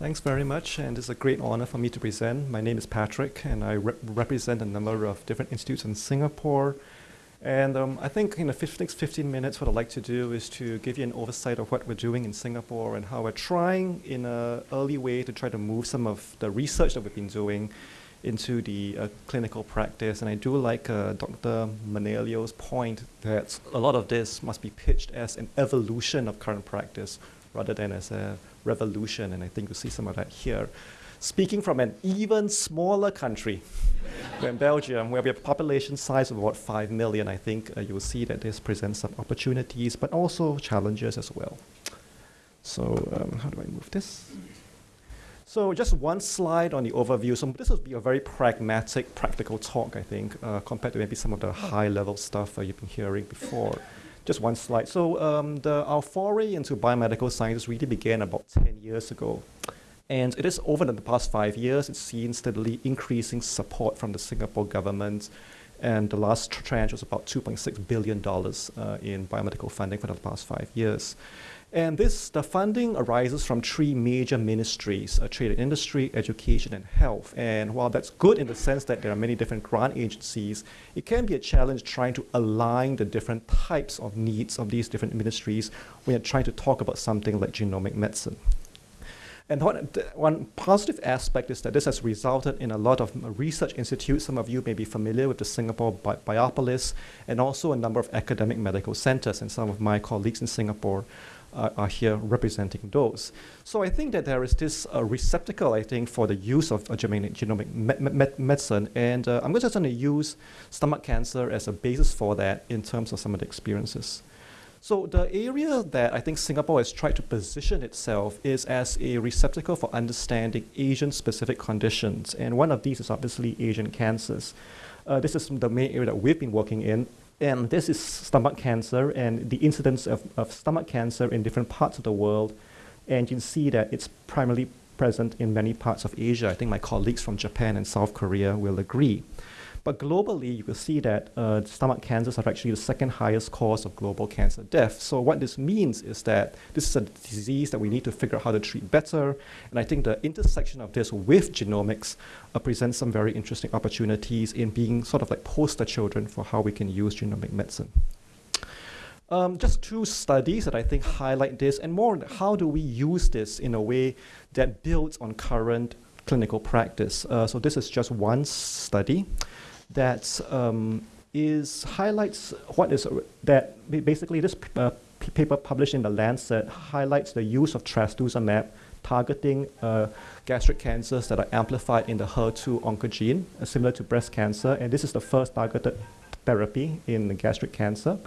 Thanks very much, and it's a great honor for me to present. My name is Patrick, and I rep represent a number of different institutes in Singapore. And um, I think in the next 15 minutes, what I'd like to do is to give you an oversight of what we're doing in Singapore and how we're trying in an early way to try to move some of the research that we've been doing into the uh, clinical practice. And I do like uh, Dr. Manolio's point that a lot of this must be pitched as an evolution of current practice rather than as a revolution. And I think you see some of that here. Speaking from an even smaller country, in Belgium, where we have a population size of about 5 million, I think uh, you'll see that this presents some opportunities, but also challenges as well. So um, how do I move this? So just one slide on the overview. So this will be a very pragmatic, practical talk, I think, uh, compared to maybe some of the high-level stuff uh, you've been hearing before. Just one slide. So um, the, our foray into biomedical science really began about 10 years ago. And it is over the past five years, it's seen steadily increasing support from the Singapore government. And the last tranche was about $2.6 billion uh, in biomedical funding for the past five years. And this, the funding arises from three major ministries, uh, trade and industry, education, and health. And while that's good in the sense that there are many different grant agencies, it can be a challenge trying to align the different types of needs of these different ministries when you're trying to talk about something like genomic medicine. And one, one positive aspect is that this has resulted in a lot of research institutes. Some of you may be familiar with the Singapore Bi Biopolis and also a number of academic medical centers. And some of my colleagues in Singapore uh, are here representing those. So I think that there is this uh, receptacle, I think, for the use of uh, genomic me me medicine. And uh, I'm just going to use stomach cancer as a basis for that in terms of some of the experiences. So the area that I think Singapore has tried to position itself is as a receptacle for understanding Asian-specific conditions. And one of these is obviously Asian cancers. Uh, this is the main area that we've been working in. And this is stomach cancer and the incidence of, of stomach cancer in different parts of the world. And you can see that it's primarily present in many parts of Asia. I think my colleagues from Japan and South Korea will agree. But globally, you can see that uh, stomach cancers are actually the second highest cause of global cancer death. So what this means is that this is a disease that we need to figure out how to treat better. And I think the intersection of this with genomics uh, presents some very interesting opportunities in being sort of like poster children for how we can use genomic medicine. Um, just two studies that I think highlight this, and more how do we use this in a way that builds on current clinical practice. Uh, so this is just one study that um, is highlights what is that basically this uh, paper published in the Lancet highlights the use of trastuzumab targeting uh, gastric cancers that are amplified in the HER2 oncogene, uh, similar to breast cancer, and this is the first targeted therapy in the gastric cancer.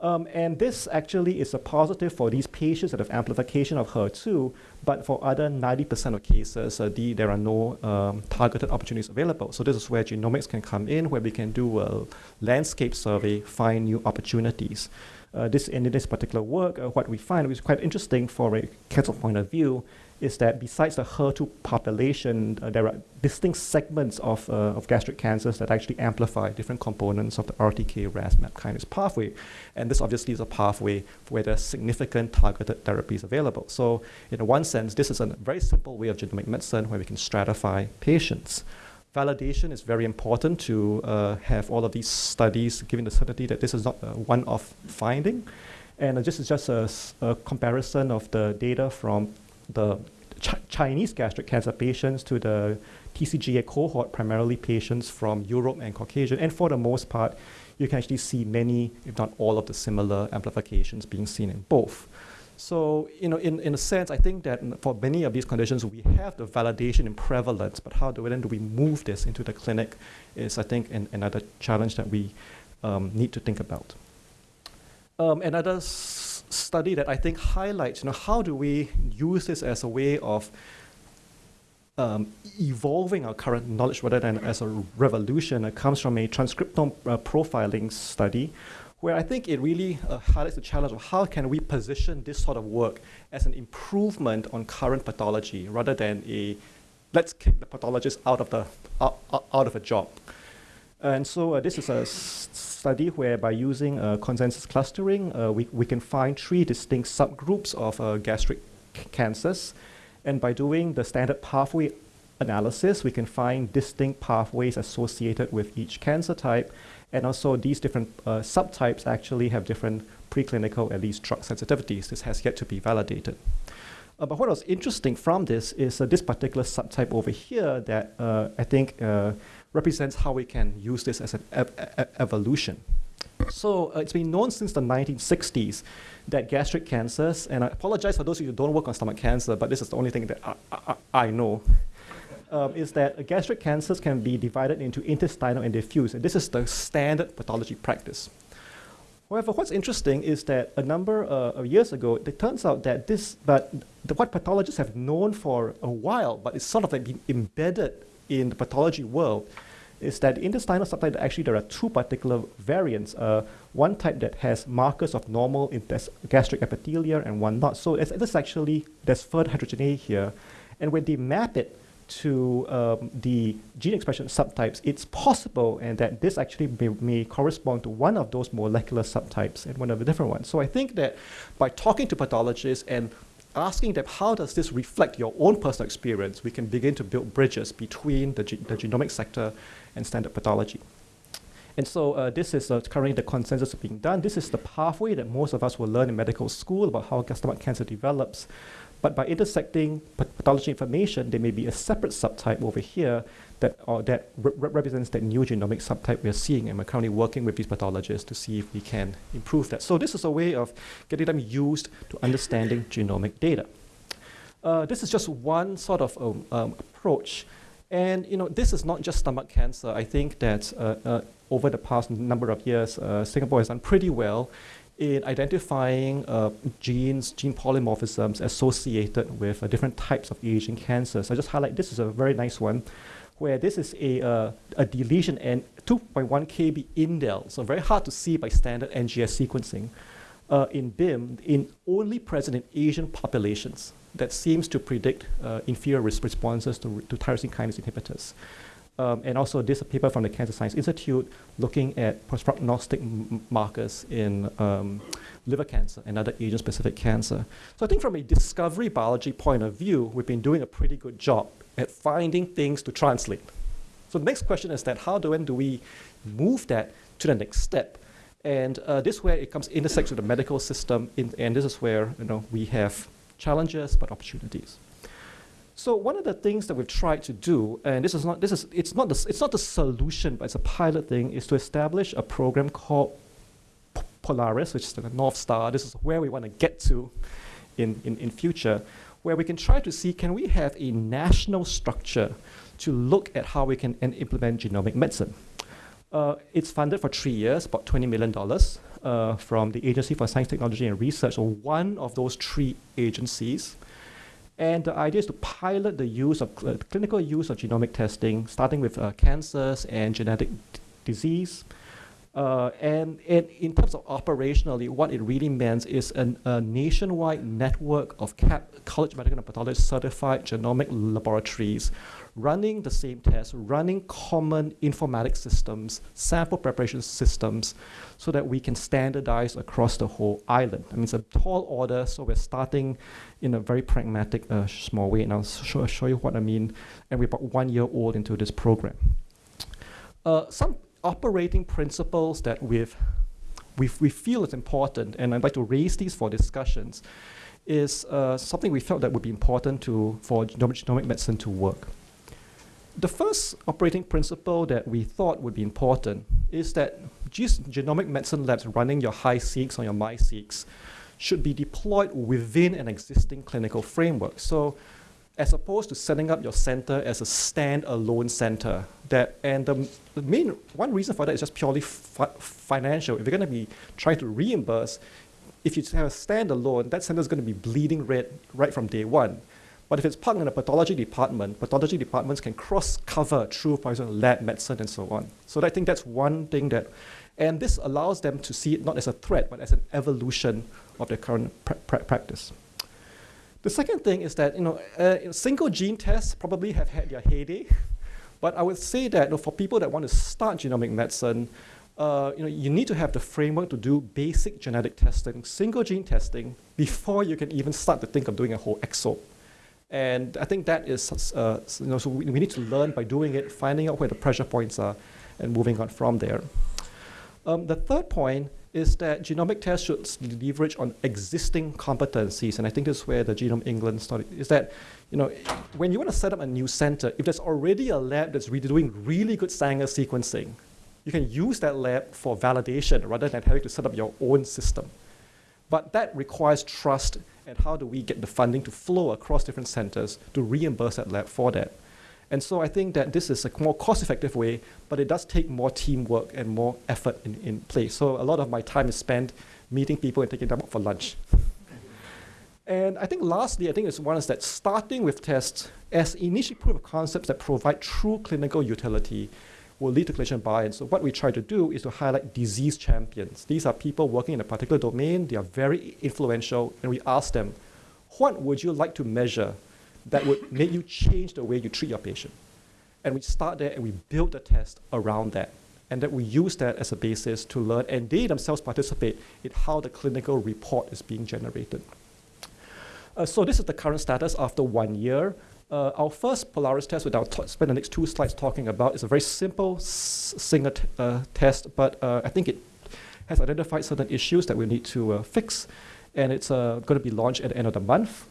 Um, and this actually is a positive for these patients that have amplification of HER2, but for other 90% of cases, uh, the, there are no um, targeted opportunities available. So this is where genomics can come in, where we can do a landscape survey, find new opportunities. Uh, this in this particular work, uh, what we find is quite interesting for a cancer point of view is that besides the HER2 population, uh, there are distinct segments of, uh, of gastric cancers that actually amplify different components of the RTK RAS MAP kinase pathway. And this obviously is a pathway where there's significant targeted therapies available. So in one sense, this is a very simple way of genomic medicine where we can stratify patients. Validation is very important to uh, have all of these studies giving the certainty that this is not a one-off finding. And uh, this is just a, a comparison of the data from the Ch Chinese gastric cancer patients to the TCGA cohort, primarily patients from Europe and Caucasian. And for the most part, you can actually see many, if not all, of the similar amplifications being seen in both. So, you know, in, in a sense, I think that for many of these conditions, we have the validation in prevalence, but how do we, then do we move this into the clinic is, I think, an, another challenge that we um, need to think about. Um, another study that I think highlights, you know, how do we use this as a way of um, evolving our current knowledge rather than as a revolution. It comes from a transcriptome uh, profiling study where I think it really uh, highlights the challenge of how can we position this sort of work as an improvement on current pathology rather than a let's kick the pathologist out of, the, uh, out of a job. And so uh, this is a study where by using uh, consensus clustering, uh, we, we can find three distinct subgroups of gastric cancers. And by doing the standard pathway analysis, we can find distinct pathways associated with each cancer type. And also these different uh, subtypes actually have different preclinical, at least drug sensitivities. This has yet to be validated. Uh, but what was interesting from this is uh, this particular subtype over here that uh, I think uh, represents how we can use this as an ev evolution. So uh, it's been known since the 1960s that gastric cancers, and I apologize for those of you who don't work on stomach cancer, but this is the only thing that I, I, I know, um, is that gastric cancers can be divided into intestinal and diffuse, and this is the standard pathology practice. However, what's interesting is that a number uh, of years ago, it turns out that this, but the, what pathologists have known for a while, but it's sort of like been embedded in the pathology world, is that intestinal subtype, actually there are two particular variants. Uh, one type that has markers of normal in gastric epithelia and one not. So it's, it's actually, there's further heterogeneity here. And when they map it to um, the gene expression subtypes, it's possible and that this actually may, may, correspond to one of those molecular subtypes and one of the different ones. So I think that by talking to pathologists and asking them how does this reflect your own personal experience, we can begin to build bridges between the, ge the genomic sector and standard pathology. And so uh, this is uh, currently the consensus being done. This is the pathway that most of us will learn in medical school about how stomach cancer develops. But by intersecting pathology information, there may be a separate subtype over here that, or that re represents that new genomic subtype we're seeing. And we're currently working with these pathologists to see if we can improve that. So this is a way of getting them used to understanding genomic data. Uh, this is just one sort of um, um, approach. And you know, this is not just stomach cancer. I think that uh, uh, over the past number of years, uh, Singapore has done pretty well in identifying uh, genes, gene polymorphisms associated with uh, different types of Asian cancers. I just highlight this is a very nice one, where this is a, uh, a deletion and 2.1 kb indel, so very hard to see by standard NGS sequencing uh, in BIM, in only present in Asian populations that seems to predict uh, inferior responses to, to tyrosine kinase inhibitors. Um, and also this paper from the Cancer Science Institute looking at prognostic markers in um, liver cancer and other Asian-specific cancer. So I think from a discovery biology point of view, we've been doing a pretty good job at finding things to translate. So the next question is that how do, when do we move that to the next step? And uh, this where it comes intersects with the medical system, in, and this is where you know we have challenges but opportunities. So one of the things that we've tried to do, and this is not this is it's not the it's not the solution, but it's a pilot thing, is to establish a program called Polaris, which is the North Star. This is where we want to get to in, in, in future, where we can try to see can we have a national structure to look at how we can implement genomic medicine. Uh, it's funded for three years, about $20 million uh, from the Agency for Science, Technology and Research, or one of those three agencies. And the idea is to pilot the use of cl clinical use of genomic testing, starting with uh, cancers and genetic disease. Uh, and, and, in terms of operationally, what it really means is an, a nationwide network of CAP, College Medical and Pathology certified genomic laboratories running the same tests, running common informatics systems, sample preparation systems, so that we can standardize across the whole island. I mean, it's a tall order, so we're starting in a very pragmatic, uh, small way, and I'll show, show you what I mean. And we're about one year old into this program. Uh, some operating principles that we've, we've, we feel is important, and I'd like to raise these for discussions, is uh, something we felt that would be important to, for genomic, medicine to work the first operating principle that we thought would be important is that genomic medicine labs running your HiSeq or your MiSeq should be deployed within an existing clinical framework. So as opposed to setting up your center as a standalone center. That and the, main one reason for that is just purely fi financial. If you're going to be trying to reimburse, if you have a standalone, that center is going to be bleeding red right from day one. But if it's part in a pathology department, pathology departments can cross-cover through, for example, lab medicine and so on. So I think that's one thing that, and this allows them to see it not as a threat, but as an evolution of their current pra practice. The second thing is that you know, uh, single gene tests probably have had their heyday, but I would say that you know, for people that want to start genomic medicine, uh, you know, you need to have the framework to do basic genetic testing, single gene testing, before you can even start to think of doing a whole exome. And I think that is, uh, you know, so we, we need to learn by doing it, finding out where the pressure points are, and moving on from there. Um, the third point is that genomic tests should leverage on existing competencies, and I think this is where the Genome England study is that, you know, when you want to set up a new center, if there's already a lab that's really doing really good Sanger sequencing, you can use that lab for validation rather than having to set up your own system. But that requires trust and how do we get the funding to flow across different centers to reimburse that lab for that. And so I think that this is a more cost-effective way, but it does take more teamwork and more effort in, in place. So a lot of my time is spent meeting people and taking them out for lunch. and I think lastly, I think it's one is that starting with tests as initial proof of concepts that provide true clinical utility will lead to clinician buy-in. So what we try to do is to highlight disease champions. These are people working in a particular domain. They are very influential, and we ask them, what would you like to measure that would make you change the way you treat your patient? And we start there and we build the test around that. And that we use that as a basis to learn, and they themselves participate in how the clinical report is being generated. Uh, so this is the current status after one year. Uh, our first Polaris test, which I'll spend the next two slides talking about, is a very simple single uh, test, but uh, I think it has identified certain issues that we need to uh, fix, and it's uh, going to be launched at the end of the month.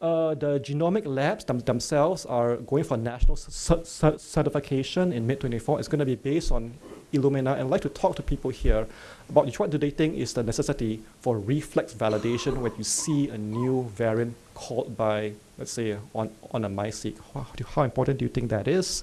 Uh, the genomic labs them themselves are going for national certification in mid-24. It's going to be based on Illumina, and I'd like to talk to people here about what do they think is the necessity for reflex validation when you see a new variant called by, let's say, on, on a MiSeq. How, how important do you think that is?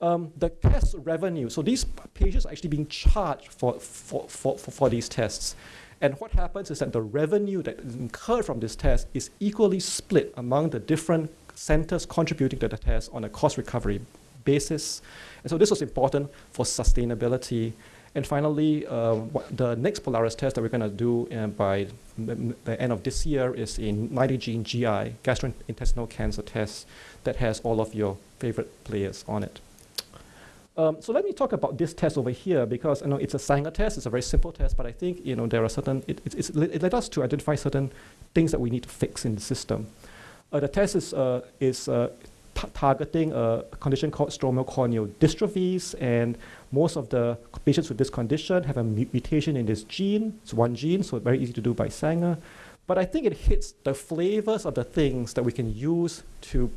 Um, the test revenue, so these patients are actually being charged for, for, for, for, for these tests. And what happens is that the revenue that is incurred from this test is equally split among the different centers contributing to the test on a cost recovery basis. And so this was important for sustainability. And finally, uh, the next Polaris test that we're going to do uh, by the end of this year is a 90-gene GI, gastrointestinal cancer test, that has all of your favorite players on it. Um, so let me talk about this test over here because I know it's a Sanger test. It's a very simple test, but I think you know there are certain. It, it, it led us to identify certain things that we need to fix in the system. Uh, the test is uh, is uh, targeting a condition called stromal corneal dystrophies, and most of the patients with this condition have a mu mutation in this gene. It's one gene, so very easy to do by Sanger. But I think it hits the flavors of the things that we can use to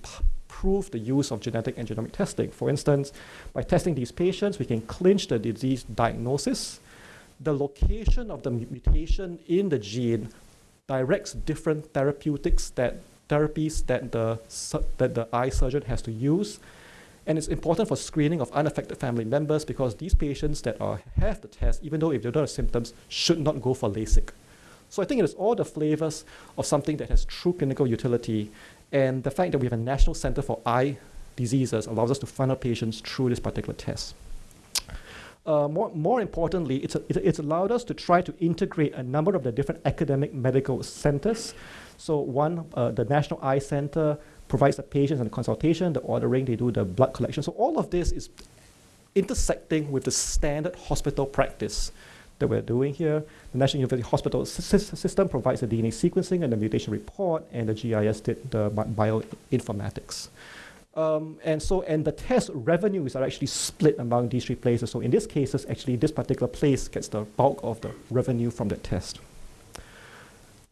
prove the use of genetic and genomic testing. For instance, by testing these patients, we can clinch the disease diagnosis. The location of the mutation in the gene directs different therapeutics that therapies that the, that the eye surgeon has to use. And it's important for screening of unaffected family members because these patients that are, have the test, even though if they don't have symptoms, should not go for LASIK. So I think it is all the flavors of something that has true clinical utility. And the fact that we have a National Center for Eye Diseases allows us to funnel patients through this particular test. Uh, more, more importantly, it's, a, it, it's allowed us to try to integrate a number of the different academic medical centers so one, uh, the National Eye Center provides the patients and the consultation, the ordering, they do the blood collection. So all of this is intersecting with the standard hospital practice that we're doing here. The National University Hospital System provides the DNA sequencing and the mutation report, and the GIS did the bioinformatics. Um, and so, and the test revenues are actually split among these three places. So in this cases, actually, this particular place gets the bulk of the revenue from the test.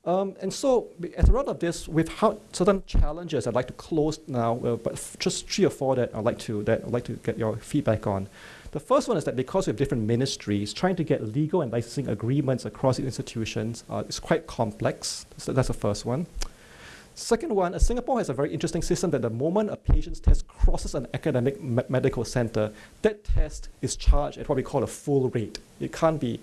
Um, and so, as a result of this, we've had certain challenges I'd like to close now, uh, but just three or four that I'd like to that I'd like to get your feedback on. The first one is that because we have different ministries, trying to get legal and licensing agreements across institutions uh, is quite complex. So that's the first one. Second one, uh, Singapore has a very interesting system that the moment a patient's test crosses an academic me medical center, that test is charged at what we call a full rate. It can't be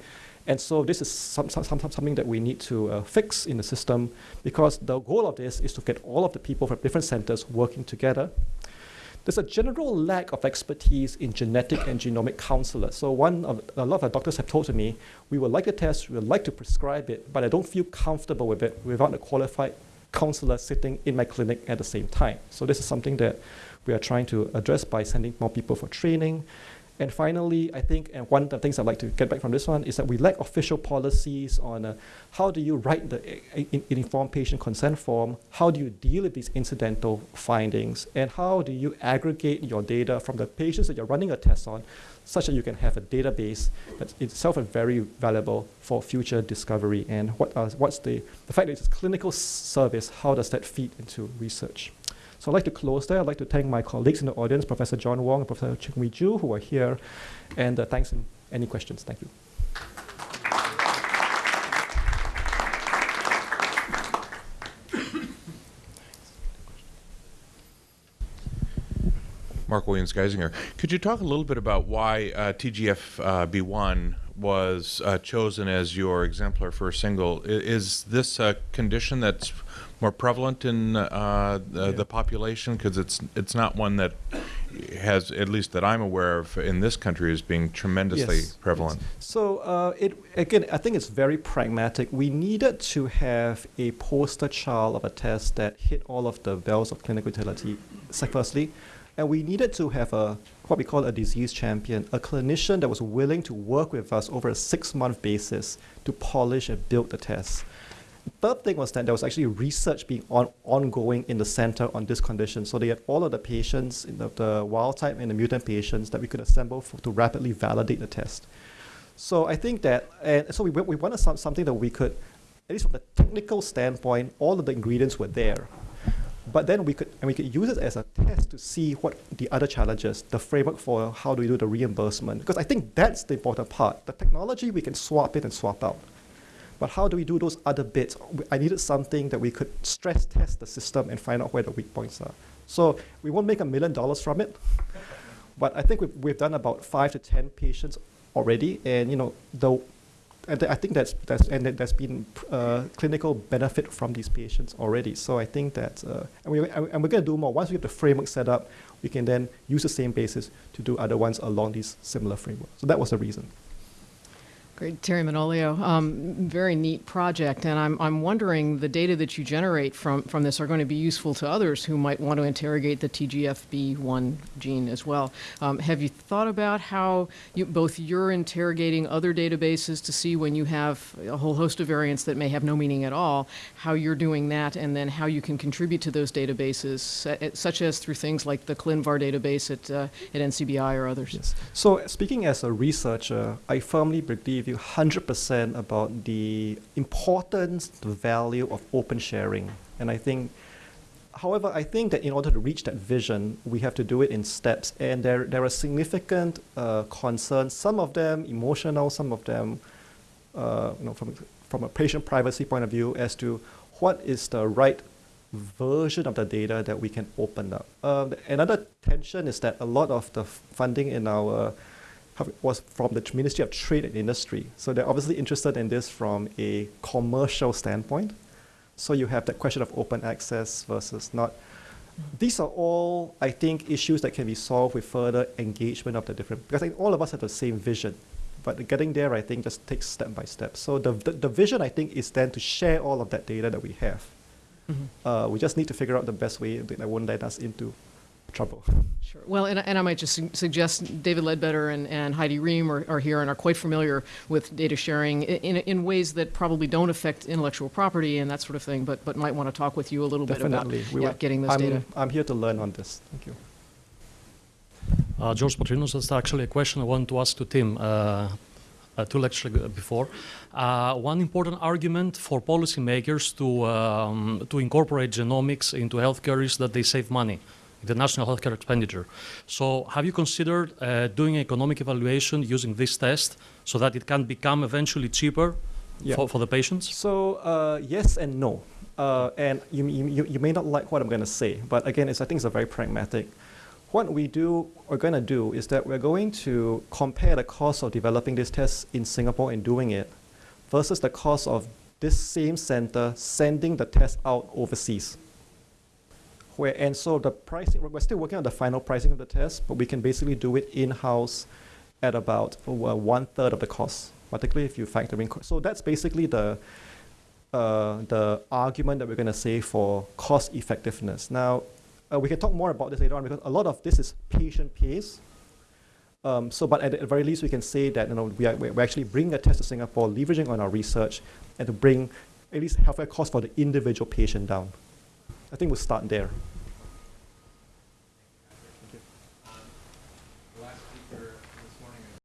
and so this is some, some, something that we need to uh, fix in the system because the goal of this is to get all of the people from different centers working together. There's a general lack of expertise in genetic and genomic counselors. So one of, a lot of doctors have told to me, we would like a test, we would like to prescribe it, but I don't feel comfortable with it without a qualified counselor sitting in my clinic at the same time. So this is something that we are trying to address by sending more people for training And finally, I think, and one of the things I'd like to get back from this one is that we lack official policies on uh, how do you write the uh, in, informed patient consent form, how do you deal with these incidental findings, and how do you aggregate your data from the patients that you're running a test on, such that you can have a database that itself very valuable for future discovery. And what uh, what's the, the fact that it's a clinical service, how does that feed into research? So I'd like to close there. I'd like to thank my colleagues in the audience, Professor John Wong and Professor Ching Wee Ju, who are here. And uh, thanks. And any questions? Thank you. Mark Williams Geisinger. Could you talk a little bit about why uh, TGF-B1 uh, was uh, chosen as your exemplar for a single? Is this a condition that's more prevalent in uh, the, yeah. the population because it's it's not one that has at least that I'm aware of in this country as being tremendously yes. prevalent. Yes. So uh, it again, I think it's very pragmatic. We needed to have a poster child of a test that hit all of the bells of clinical utility. Firstly, and we needed to have a what we call a disease champion, a clinician that was willing to work with us over a six-month basis to polish and build the test third thing was that there was actually research being on, ongoing in the center on this condition. So they had all of the patients, the, the wild type and the mutant patients that we could assemble for, to rapidly validate the test. So I think that, and so we, we wanted some, something that we could, at least from the technical standpoint, all of the ingredients were there. But then we could, and we could use it as a test to see what the other challenges, the framework for how do we do the reimbursement. Because I think that's the important part. The technology, we can swap in and swap out. But how do we do those other bits? I needed something that we could stress test the system and find out where the weak points are. So we won't make a million dollars from it, but I think we've, we've done about five to 10 patients already. And, you know, the, and I think that's, that's and there's been uh, clinical benefit from these patients already. So I think that, uh, and, we, and we're going to do more. Once we have the framework set up, we can then use the same basis to do other ones along these similar frameworks. So that was the reason. Great, Terry Manolio. Um, very neat project, and I'm, I'm wondering the data that you generate from, from this are going to be useful to others who might want to interrogate the TGFB1 gene as well. Um, have you thought about how you, both you're interrogating other databases to see when you have a whole host of variants that may have no meaning at all, how you're doing that, and then how you can contribute to those databases, uh, such as through things like the ClinVar database at, uh, at NCBI or others? Yes. So speaking as a researcher, I firmly believe you 100% about the importance, the value of open sharing. And I think, however, I think that in order to reach that vision, we have to do it in steps. And there, there are significant uh, concerns, some of them emotional, some of them uh, you know, from, from a patient privacy point of view as to what is the right version of the data that we can open up. Uh, another tension is that a lot of the funding in our was from the Ministry of Trade and Industry. So they're obviously interested in this from a commercial standpoint. So you have that question of open access versus not. These are all, I think, issues that can be solved with further engagement of the different, because I think all of us have the same vision. But getting there, I think, just takes step by step. So the, the, the vision, I think, is then to share all of that data that we have. Mm -hmm. uh, we just need to figure out the best way that won't let us into trouble. Sure. Well, and, and I might just su suggest David Ledbetter and, and Heidi Rehm are, are, here and are quite familiar with data sharing in, in ways that probably don't affect intellectual property and that sort of thing, but, but might want to talk with you a little Definitely. bit about yeah, getting those I'm, data. I'm here to learn on this. Thank you. Uh, George Patrinos, that's actually a question I want to ask to Tim. Uh, uh, two lectures before. Uh, one important argument for policymakers to, um, to incorporate genomics into healthcare is that they save money the national healthcare expenditure. So have you considered uh, doing economic evaluation using this test so that it can become eventually cheaper yeah. for, for the patients? So uh, yes and no. Uh, and you, you, you may not like what I'm going to say, but again, it's, I think it's a very pragmatic. What we do, we're going to do is that we're going to compare the cost of developing this test in Singapore and doing it versus the cost of this same center sending the test out overseas where, and so the pricing, we're still working on the final pricing of the test, but we can basically do it in-house at about uh, one third of the cost, particularly if you factor in. So that's basically the, uh, the argument that we're going to say for cost effectiveness. Now, uh, we can talk more about this later on because a lot of this is patient pays. Um, so, but at the very least, we can say that you know we are we're actually bringing a test to Singapore, leveraging on our research, and to bring at least healthcare costs for the individual patient down. I think we'll start there.